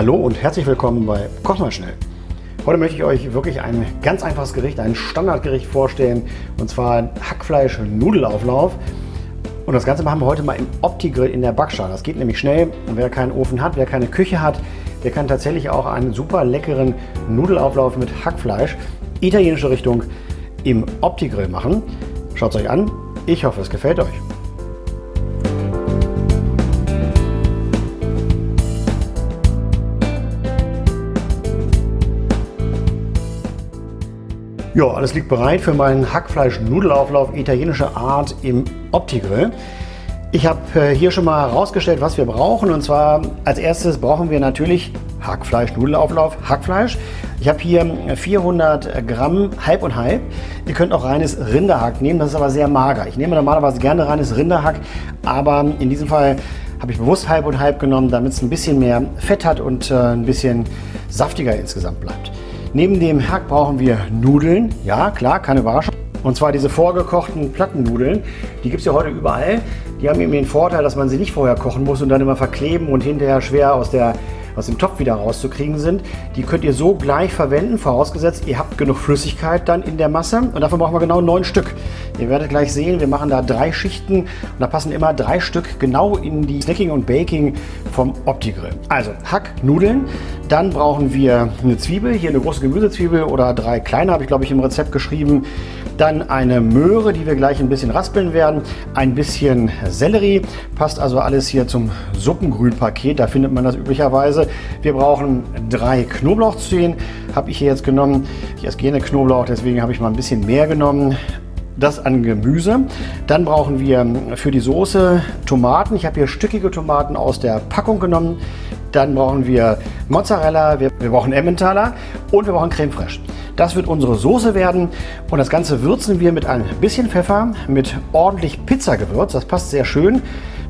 Hallo und herzlich willkommen bei Koch mal schnell. Heute möchte ich euch wirklich ein ganz einfaches Gericht, ein Standardgericht vorstellen und zwar Hackfleisch-Nudelauflauf. Und das Ganze machen wir heute mal im Opti-Grill in der Backschale. Das geht nämlich schnell und wer keinen Ofen hat, wer keine Küche hat, der kann tatsächlich auch einen super leckeren Nudelauflauf mit Hackfleisch, italienische Richtung, im Opti-Grill machen. Schaut es euch an. Ich hoffe, es gefällt euch. Ja, alles liegt bereit für meinen Hackfleisch-Nudelauflauf italienischer Art im Opti-Grill. Ich habe äh, hier schon mal herausgestellt, was wir brauchen. Und zwar als erstes brauchen wir natürlich Hackfleisch, Nudelauflauf, Hackfleisch. Ich habe hier 400 Gramm halb und halb. Ihr könnt auch reines Rinderhack nehmen, das ist aber sehr mager. Ich nehme normalerweise gerne reines Rinderhack, aber in diesem Fall habe ich bewusst halb und halb genommen, damit es ein bisschen mehr Fett hat und äh, ein bisschen saftiger insgesamt bleibt. Neben dem Hack brauchen wir Nudeln. Ja, klar, keine Überraschung. Und zwar diese vorgekochten Plattennudeln. Die gibt es ja heute überall. Die haben eben den Vorteil, dass man sie nicht vorher kochen muss und dann immer verkleben und hinterher schwer aus, der, aus dem Topf wieder rauszukriegen sind. Die könnt ihr so gleich verwenden, vorausgesetzt ihr habt genug Flüssigkeit dann in der Masse. Und davon brauchen wir genau neun Stück. Ihr werdet gleich sehen, wir machen da drei Schichten und da passen immer drei Stück genau in die Snacking und Baking vom Opti-Grill. Also Hack, Nudeln, dann brauchen wir eine Zwiebel, hier eine große Gemüsezwiebel oder drei kleine, habe ich glaube ich im Rezept geschrieben. Dann eine Möhre, die wir gleich ein bisschen raspeln werden. Ein bisschen Sellerie, passt also alles hier zum Suppengrünpaket, da findet man das üblicherweise. Wir brauchen drei Knoblauchzehen, habe ich hier jetzt genommen. Ich esse gerne Knoblauch, deswegen habe ich mal ein bisschen mehr genommen das an Gemüse. Dann brauchen wir für die Soße Tomaten. Ich habe hier stückige Tomaten aus der Packung genommen. Dann brauchen wir Mozzarella, wir, wir brauchen Emmentaler und wir brauchen Creme Fraiche. Das wird unsere Soße werden und das Ganze würzen wir mit ein bisschen Pfeffer, mit ordentlich Pizzagewürz, das passt sehr schön.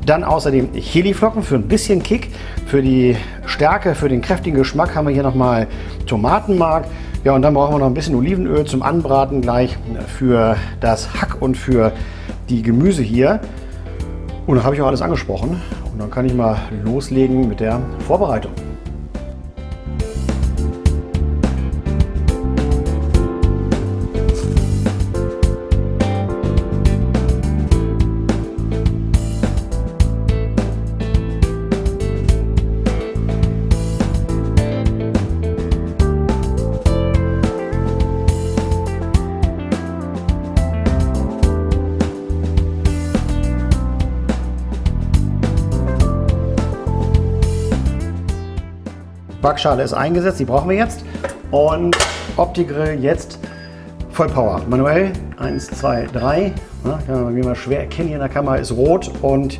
Dann außerdem Chiliflocken für ein bisschen Kick. Für die Stärke, für den kräftigen Geschmack haben wir hier nochmal Tomatenmark. Ja, und dann brauchen wir noch ein bisschen Olivenöl zum Anbraten gleich für das Hack und für die Gemüse hier. Und dann habe ich auch alles angesprochen. Und dann kann ich mal loslegen mit der Vorbereitung. Backschale ist eingesetzt, die brauchen wir jetzt. Und Opti-Grill jetzt voll Power. Manuell, 1, 2, 3. Ja, kann man wie mal schwer erkennen hier in der Kamera, ist rot. Und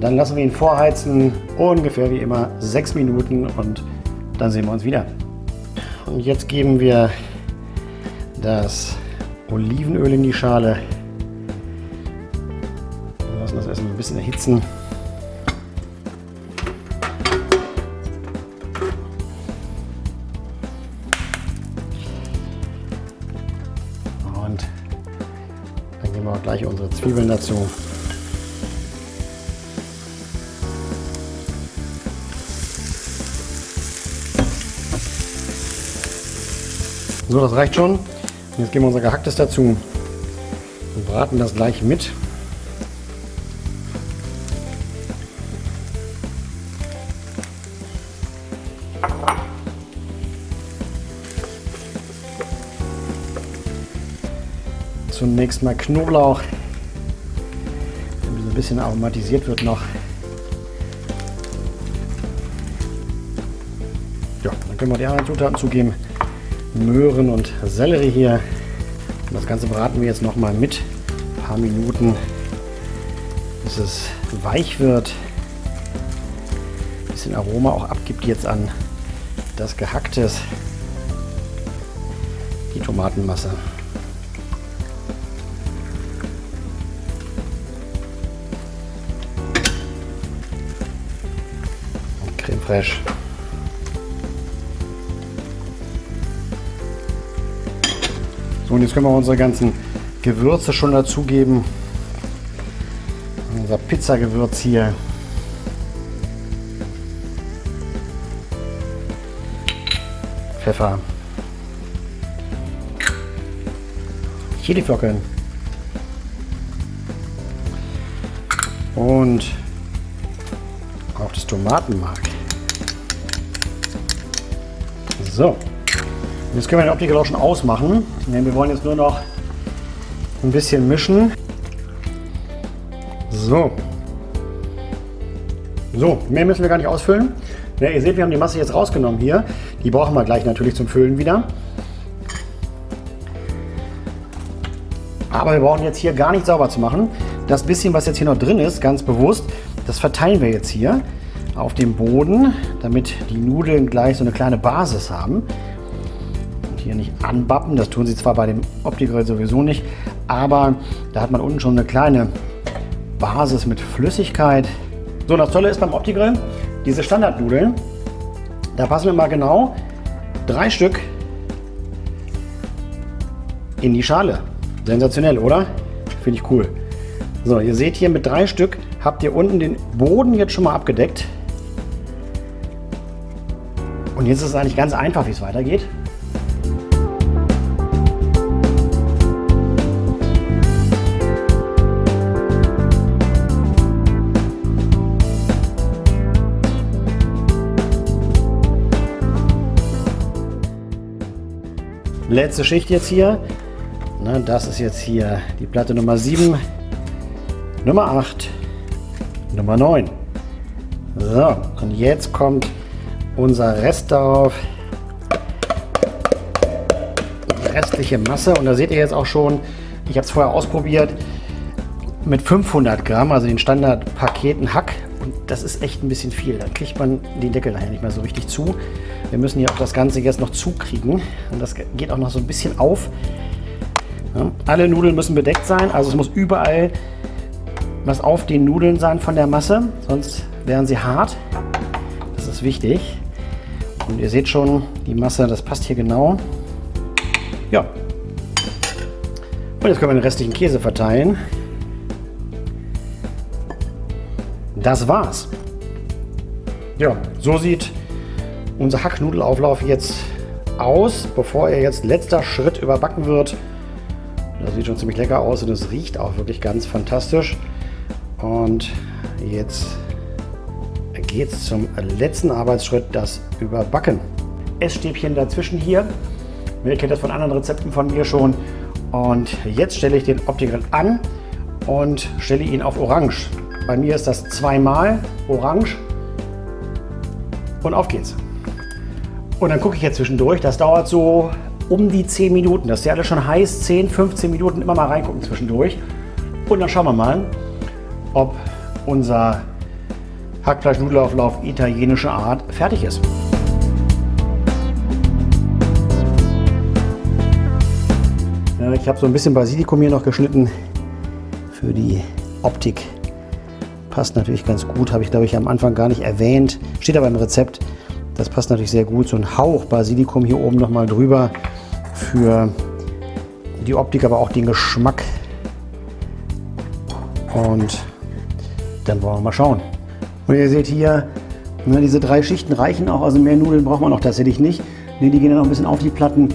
dann lassen wir ihn vorheizen, ungefähr wie immer 6 Minuten und dann sehen wir uns wieder. Und jetzt geben wir das Olivenöl in die Schale. Wir lassen das erstmal ein bisschen erhitzen. Nehmen wir gleich unsere Zwiebeln dazu. So, das reicht schon. Und jetzt geben wir unser Gehacktes dazu und braten das gleich mit. Zunächst mal Knoblauch, damit ein bisschen aromatisiert wird noch. Ja, dann können wir die anderen Zutaten zugeben. Möhren und Sellerie hier. Und das Ganze braten wir jetzt noch mal mit. Ein paar Minuten, bis es weich wird. Ein bisschen Aroma auch abgibt jetzt an das Gehacktes. Die Tomatenmasse. Fraiche. So, und jetzt können wir unsere ganzen Gewürze schon dazugeben. Unser Pizzagewürz hier. Pfeffer, Chiliflocken und auch das Tomatenmark. So, jetzt können wir den Optiker auch schon ausmachen. Denn wir wollen jetzt nur noch ein bisschen mischen. So. So, mehr müssen wir gar nicht ausfüllen. Ja, ihr seht, wir haben die Masse jetzt rausgenommen hier. Die brauchen wir gleich natürlich zum Füllen wieder. Aber wir brauchen jetzt hier gar nicht sauber zu machen. Das bisschen, was jetzt hier noch drin ist, ganz bewusst, das verteilen wir jetzt hier auf dem Boden, damit die Nudeln gleich so eine kleine Basis haben. Und hier nicht anbappen, das tun sie zwar bei dem Opti-Grill sowieso nicht, aber da hat man unten schon eine kleine Basis mit Flüssigkeit. So, das Tolle ist beim Opti-Grill, diese Standardnudeln, da passen wir mal genau drei Stück in die Schale. Sensationell, oder? Finde ich cool. So, ihr seht hier mit drei Stück habt ihr unten den Boden jetzt schon mal abgedeckt. Und jetzt ist es eigentlich ganz einfach, wie es weitergeht. Letzte Schicht jetzt hier. Das ist jetzt hier die Platte Nummer 7, Nummer 8, Nummer 9. So, und jetzt kommt unser Rest darauf. Die restliche Masse. Und da seht ihr jetzt auch schon, ich habe es vorher ausprobiert, mit 500 Gramm, also den Standardpaketen Hack. Und das ist echt ein bisschen viel. Dann kriegt man den Deckel nachher nicht mehr so richtig zu. Wir müssen hier auch das Ganze jetzt noch zukriegen. Und das geht auch noch so ein bisschen auf. Ja, alle Nudeln müssen bedeckt sein, also es muss überall was auf den Nudeln sein von der Masse, sonst wären sie hart. Das ist wichtig. Und ihr seht schon, die Masse, das passt hier genau. Ja. Und jetzt können wir den restlichen Käse verteilen. Das war's. Ja, so sieht unser Hacknudelauflauf jetzt aus, bevor er jetzt letzter Schritt überbacken wird. Das sieht schon ziemlich lecker aus und es riecht auch wirklich ganz fantastisch. Und jetzt geht es zum letzten Arbeitsschritt, das Überbacken. Essstäbchen dazwischen hier. Ihr kennt das von anderen Rezepten von mir schon. Und jetzt stelle ich den Opti-Grill an und stelle ihn auf Orange. Bei mir ist das zweimal Orange. Und auf geht's. Und dann gucke ich jetzt zwischendurch. Das dauert so um die 10 Minuten. Das ist ja alles schon heiß. 10, 15 Minuten immer mal reingucken zwischendurch. Und dann schauen wir mal, ob unser Hackfleisch-Nudelauflauf italienischer Art fertig ist. Ich habe so ein bisschen Basilikum hier noch geschnitten für die Optik. Passt natürlich ganz gut, habe ich glaube ich am Anfang gar nicht erwähnt. Steht aber im Rezept. Das passt natürlich sehr gut. So ein Hauch Basilikum hier oben noch mal drüber für die Optik, aber auch den Geschmack. Und dann wollen wir mal schauen. Und ihr seht hier, ne, diese drei Schichten reichen auch, also mehr Nudeln braucht man auch tatsächlich nicht. Ne, die gehen dann noch ein bisschen auf die Platten.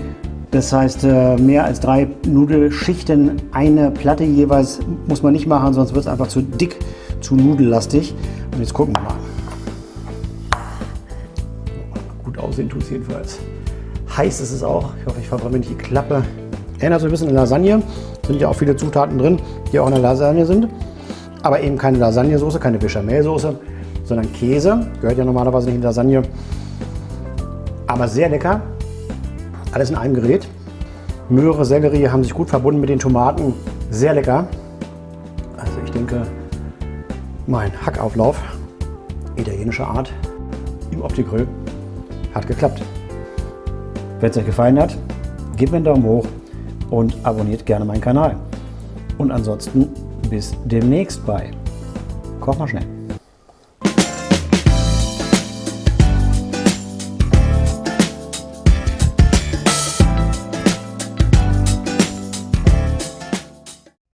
Das heißt, äh, mehr als drei Nudelschichten, eine Platte jeweils muss man nicht machen, sonst wird es einfach zu dick, zu nudellastig. Und jetzt gucken wir mal. Gut aussehen tut es jedenfalls. Heiß ist es auch. Ich hoffe, ich verbrenne nicht die Klappe. Erinnert so ein bisschen an Lasagne. Sind ja auch viele Zutaten drin, die auch in der Lasagne sind aber eben keine Lasagnesoße, keine Bechamelsoße, sondern Käse. Gehört ja normalerweise nicht in Lasagne. Aber sehr lecker. Alles in einem Gerät. Möhre, Sellerie haben sich gut verbunden mit den Tomaten. Sehr lecker. Also ich denke, mein Hackauflauf italienischer Art im Opti-Grill hat geklappt. Wenn es euch gefallen hat, gebt mir einen Daumen hoch und abonniert gerne meinen Kanal. Und ansonsten bis demnächst bei Koch mal schnell.